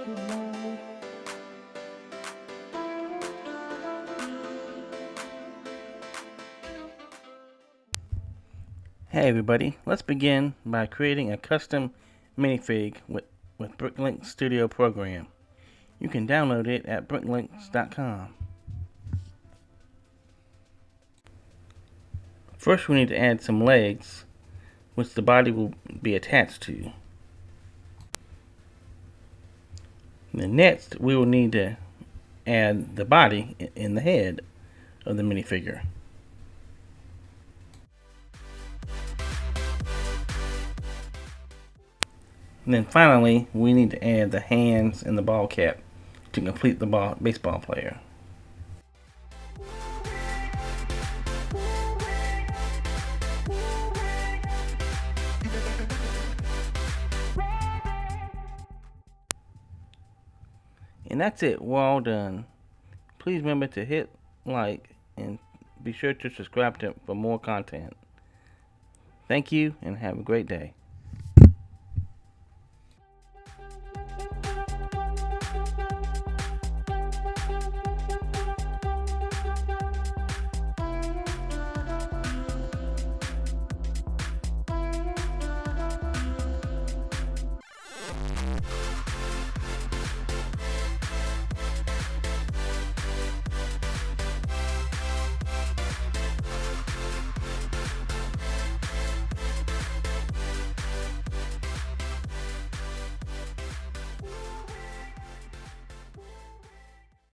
Hey everybody, let's begin by creating a custom minifig with, with Bricklink Studio program. You can download it at bricklinks.com. First we need to add some legs, which the body will be attached to. And next we will need to add the body in the head of the minifigure. And then finally, we need to add the hands and the ball cap to complete the ball, baseball player. And that's it, we're all done. Please remember to hit like and be sure to subscribe to for more content. Thank you and have a great day.